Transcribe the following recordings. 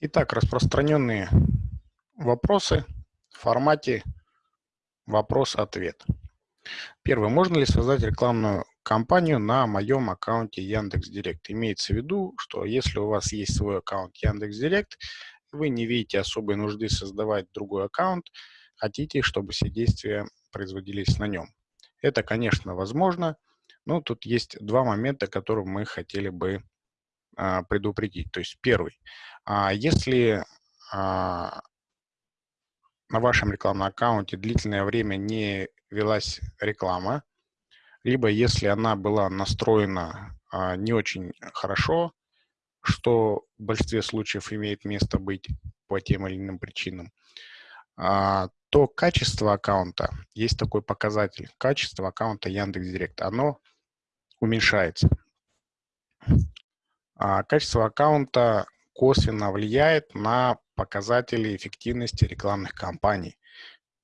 Итак, распространенные вопросы в формате вопрос-ответ. Первый. Можно ли создать рекламную кампанию на моем аккаунте Яндекс.Директ? Имеется в виду, что если у вас есть свой аккаунт Яндекс.Директ, вы не видите особой нужды создавать другой аккаунт, хотите, чтобы все действия производились на нем. Это, конечно, возможно, но тут есть два момента, которые мы хотели бы предупредить. То есть первый. А если а, на вашем рекламном аккаунте длительное время не велась реклама, либо если она была настроена а, не очень хорошо, что в большинстве случаев имеет место быть по тем или иным причинам, то качество аккаунта, есть такой показатель, качество аккаунта Яндекс.Директ, оно уменьшается. А качество аккаунта косвенно влияет на показатели эффективности рекламных кампаний,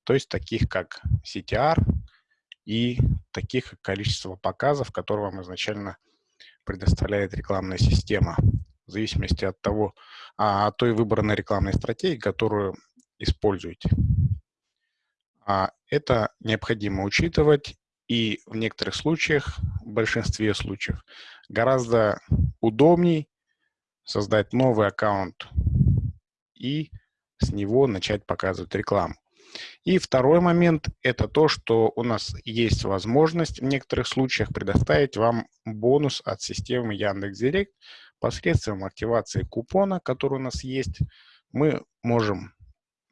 то есть таких как CTR и таких как количество показов, которые вам изначально предоставляет рекламная система, в зависимости от того, а, от той выбранной рекламной стратегии, которую используете. А это необходимо учитывать и в некоторых случаях, в большинстве случаев, гораздо удобней создать новый аккаунт и с него начать показывать рекламу. И второй момент – это то, что у нас есть возможность в некоторых случаях предоставить вам бонус от системы Яндекс.Директ посредством активации купона, который у нас есть. Мы можем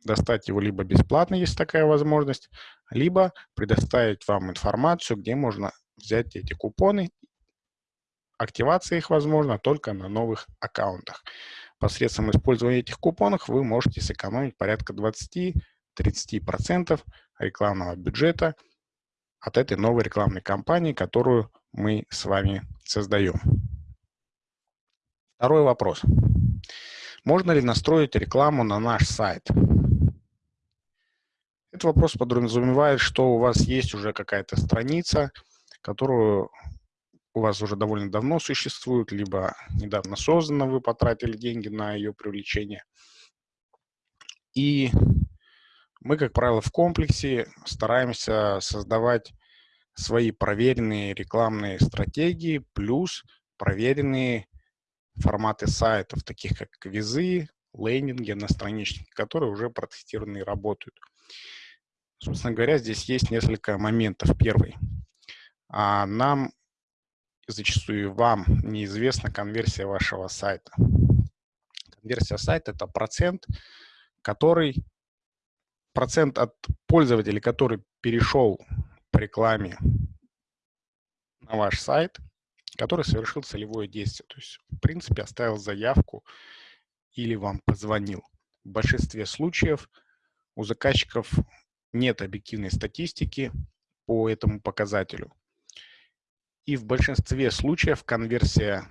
достать его либо бесплатно, есть такая возможность, либо предоставить вам информацию, где можно взять эти купоны. Активация их возможна только на новых аккаунтах. Посредством использования этих купонов вы можете сэкономить порядка 20-30% рекламного бюджета от этой новой рекламной кампании, которую мы с вами создаем. Второй вопрос. Можно ли настроить рекламу на наш сайт? Этот вопрос подразумевает, что у вас есть уже какая-то страница, которую у вас уже довольно давно существует, либо недавно создана, вы потратили деньги на ее привлечение. И мы, как правило, в комплексе стараемся создавать свои проверенные рекламные стратегии плюс проверенные форматы сайтов, таких как квизы, лендинги, одностраничники, которые уже протестированы и работают. Собственно говоря, здесь есть несколько моментов. Первый. А нам, зачастую вам, неизвестна конверсия вашего сайта. Конверсия сайта – это процент, который процент от пользователей, который перешел по рекламе на ваш сайт, который совершил целевое действие. То есть, в принципе, оставил заявку или вам позвонил. В большинстве случаев у заказчиков нет объективной статистики по этому показателю. И в большинстве случаев конверсия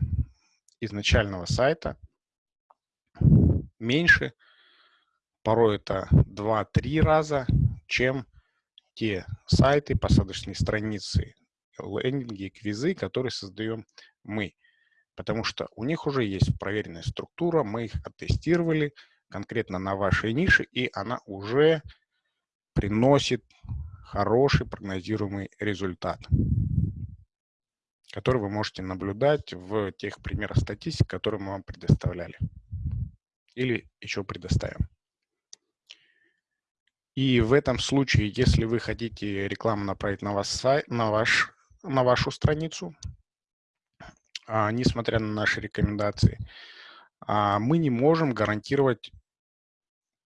изначального сайта меньше, порой это 2-3 раза, чем те сайты, посадочные страницы, лендинги, квизы, которые создаем мы. Потому что у них уже есть проверенная структура, мы их оттестировали конкретно на вашей нише, и она уже приносит хороший прогнозируемый результат, который вы можете наблюдать в тех примерах статистики, которые мы вам предоставляли или еще предоставим. И в этом случае, если вы хотите рекламу направить на, вас сайт, на, ваш, на вашу страницу, а, несмотря на наши рекомендации, а, мы не можем гарантировать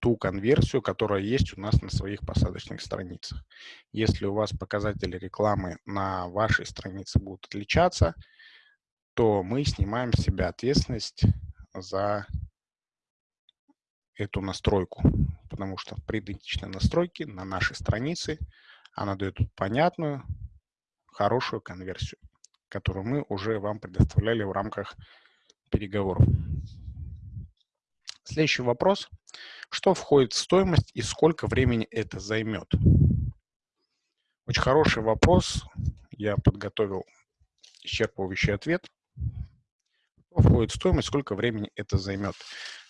ту конверсию, которая есть у нас на своих посадочных страницах. Если у вас показатели рекламы на вашей странице будут отличаться, то мы снимаем с себя ответственность за эту настройку, потому что при идентичной настройке на нашей странице она дает понятную, хорошую конверсию, которую мы уже вам предоставляли в рамках переговоров. Следующий вопрос. Что входит в стоимость и сколько времени это займет? Очень хороший вопрос. Я подготовил исчерпывающий ответ. Что входит в стоимость, сколько времени это займет?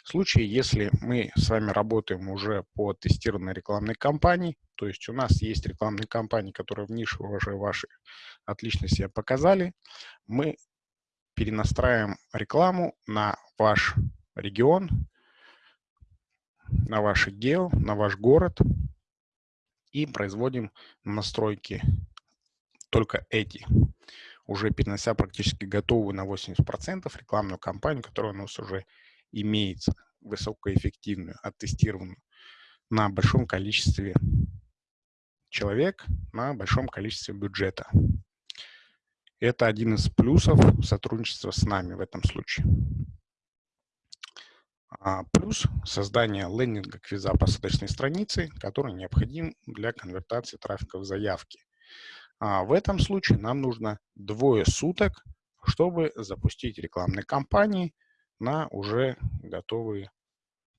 В случае, если мы с вами работаем уже по тестированной рекламной кампании, то есть у нас есть рекламные кампании, которые в нише уже ваши отлично себя показали, мы перенастраиваем рекламу на ваш регион, на ваш отдел, на ваш город и производим настройки только эти, уже перенося практически готовую на 80% рекламную кампанию, которая у нас уже имеется, высокоэффективную, оттестированную на большом количестве человек, на большом количестве бюджета. Это один из плюсов сотрудничества с нами в этом случае. А, плюс создание лендинга квиза посадочной страницы, который необходим для конвертации трафика в заявки. А в этом случае нам нужно двое суток, чтобы запустить рекламные кампании на уже готовый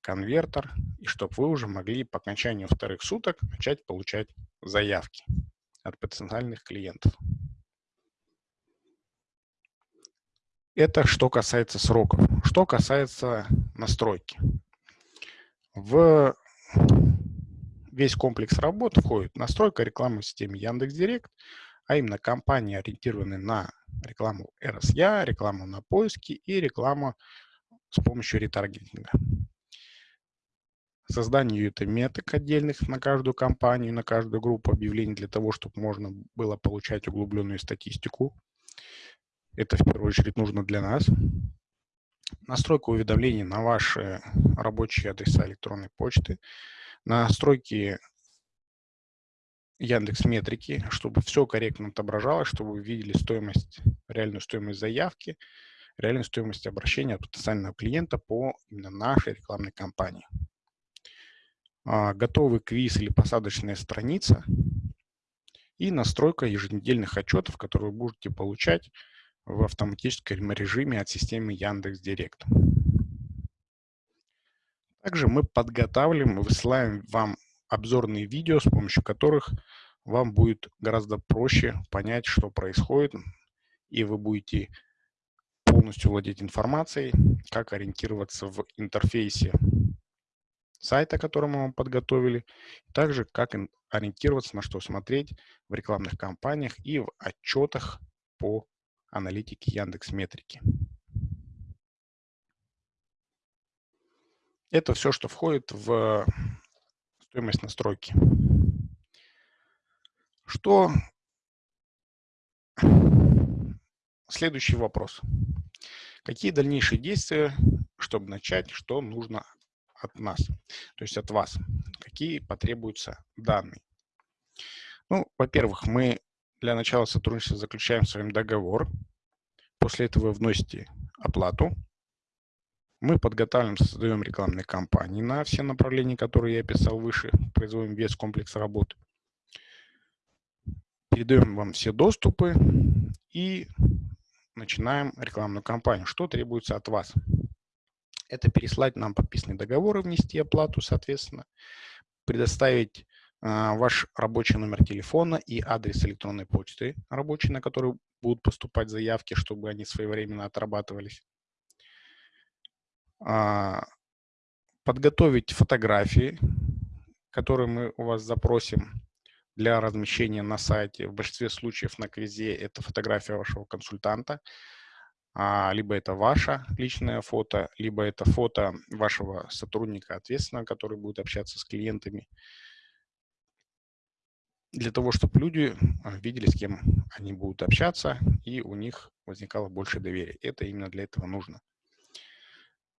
конвертер, и чтобы вы уже могли по окончанию вторых суток начать получать заявки от потенциальных клиентов. Это что касается сроков. Что касается настройки. В весь комплекс работ входит настройка рекламы в системе Яндекс.Директ, а именно компании, ориентированные на рекламу RSA, рекламу на поиски и рекламу с помощью ретаргетинга. Создание UTM-меток отдельных на каждую компанию, на каждую группу объявлений для того, чтобы можно было получать углубленную статистику это в первую очередь нужно для нас. Настройка уведомлений на ваши рабочие адреса электронной почты. Настройки Яндекс Метрики, чтобы все корректно отображалось, чтобы вы видели стоимость, реальную стоимость заявки, реальную стоимость обращения от потенциального клиента по именно нашей рекламной кампании. А, готовый квиз или посадочная страница и настройка еженедельных отчетов, которые вы будете получать в автоматическом режиме от системы Яндекс Директ. Также мы подготавливаем и высылаем вам обзорные видео, с помощью которых вам будет гораздо проще понять, что происходит, и вы будете полностью владеть информацией, как ориентироваться в интерфейсе сайта, который мы вам подготовили, также как ориентироваться, на что смотреть в рекламных кампаниях и в отчетах по аналитики Яндекс Метрики. Это все, что входит в стоимость настройки. Что? Следующий вопрос. Какие дальнейшие действия, чтобы начать, что нужно от нас, то есть от вас? Какие потребуются данные? Ну, во-первых, мы для начала сотрудничества заключаем с вами договор. После этого вы вносите оплату. Мы подготавливаем, создаем рекламные кампании на все направления, которые я описал выше. Производим весь комплекс работ. Передаем вам все доступы и начинаем рекламную кампанию. Что требуется от вас? Это переслать нам подписанный договор и внести оплату, соответственно, предоставить ваш рабочий номер телефона и адрес электронной почты рабочий, на который будут поступать заявки, чтобы они своевременно отрабатывались. А, подготовить фотографии, которые мы у вас запросим для размещения на сайте. В большинстве случаев на квизе это фотография вашего консультанта, а, либо это ваше личное фото, либо это фото вашего сотрудника ответственного, который будет общаться с клиентами для того, чтобы люди а, видели, с кем они будут общаться, и у них возникало больше доверия. Это именно для этого нужно.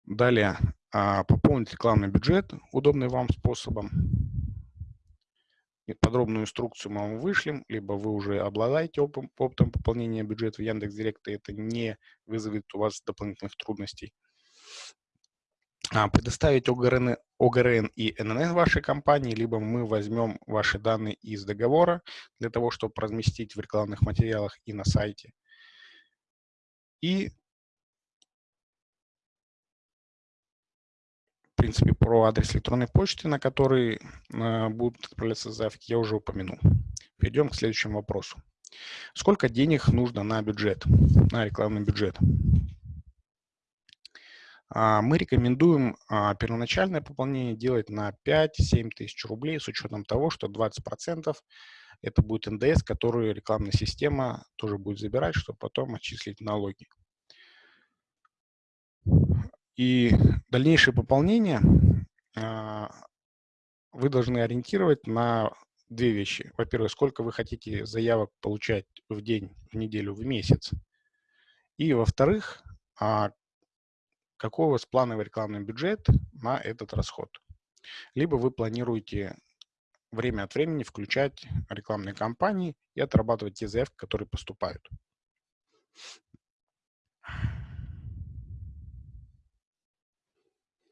Далее, а, пополнить рекламный бюджет удобным вам способом. Подробную инструкцию мы вам вышлем, либо вы уже обладаете опытом, пополнения бюджета в Яндекс.Директ, и это не вызовет у вас дополнительных трудностей. А, предоставить ОГРН, ОГРН и ННН вашей компании, либо мы возьмем ваши данные из договора для того, чтобы разместить в рекламных материалах и на сайте. И, в принципе, про адрес электронной почты, на который э, будут отправляться заявки, я уже упомянул. Перейдем к следующему вопросу. Сколько денег нужно на бюджет, на рекламный бюджет? А, мы рекомендуем а, первоначальное пополнение делать на 5-7 тысяч рублей с учетом того, что 20% это будет НДС, который рекламная система тоже будет забирать, чтобы потом отчислить налоги. И дальнейшее пополнение а, вы должны ориентировать на две вещи. Во-первых, сколько вы хотите заявок получать в день, в неделю, в месяц. И во-вторых, какой у вас плановый рекламный бюджет на этот расход. Либо вы планируете время от времени включать рекламные кампании и отрабатывать те заявки, которые поступают.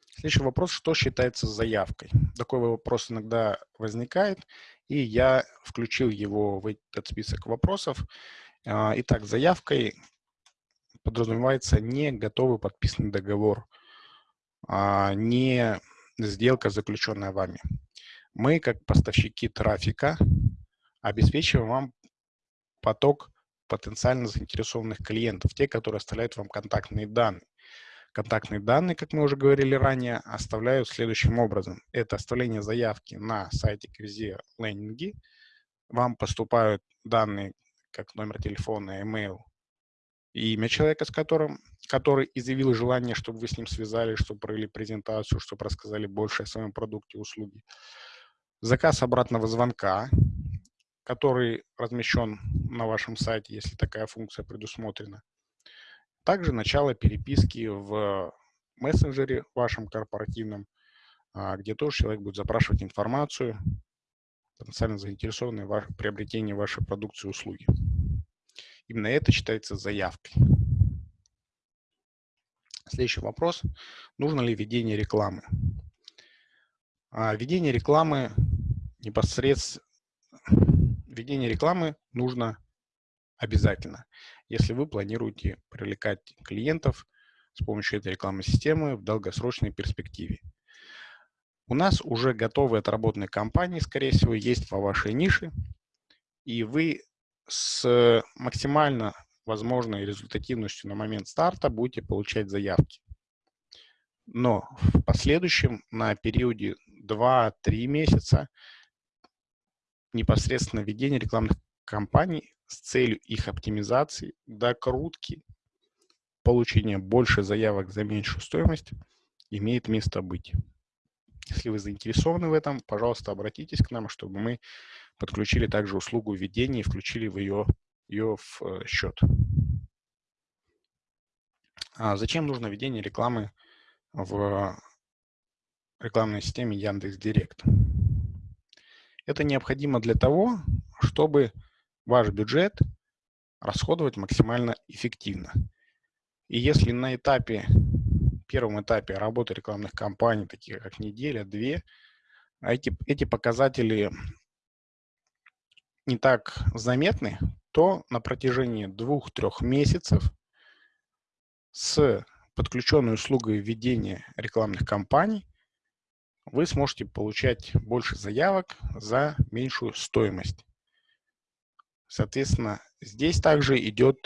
Следующий вопрос, что считается заявкой? Такой вопрос иногда возникает, и я включил его в этот список вопросов. А, итак, заявкой подразумевается не готовый подписанный договор, а не сделка, заключенная вами. Мы, как поставщики трафика, обеспечиваем вам поток потенциально заинтересованных клиентов, те, которые оставляют вам контактные данные. Контактные данные, как мы уже говорили ранее, оставляют следующим образом. Это оставление заявки на сайте Квизе лендинги. Вам поступают данные, как номер телефона, email, имя человека, с которым, который изъявил желание, чтобы вы с ним связались, чтобы провели презентацию, чтобы рассказали больше о своем продукте, услуге. Заказ обратного звонка, который размещен на вашем сайте, если такая функция предусмотрена. Также начало переписки в мессенджере вашем корпоративном, а, где тоже человек будет запрашивать информацию, потенциально заинтересованный в приобретении вашей продукции и услуги. Именно это считается заявкой. Следующий вопрос. Нужно ли введение рекламы? А, введение рекламы непосредственно... Введение рекламы нужно обязательно, если вы планируете привлекать клиентов с помощью этой рекламной системы в долгосрочной перспективе. У нас уже готовые отработанные компании, скорее всего, есть по вашей нише, и вы с максимально возможной результативностью на момент старта будете получать заявки. Но в последующем на периоде 2-3 месяца непосредственно введение рекламных кампаний с целью их оптимизации, докрутки, получения больше заявок за меньшую стоимость имеет место быть. Если вы заинтересованы в этом, пожалуйста, обратитесь к нам, чтобы мы подключили также услугу введения и включили в ее, ее в э, счет. А зачем нужно введение рекламы в рекламной системе Яндекс Директ? Это необходимо для того, чтобы ваш бюджет расходовать максимально эффективно. И если на этапе, первом этапе работы рекламных кампаний, таких как неделя, две, а эти, эти показатели не так заметны, то на протяжении двух-трех месяцев с подключенной услугой введения рекламных кампаний вы сможете получать больше заявок за меньшую стоимость. Соответственно, здесь также идет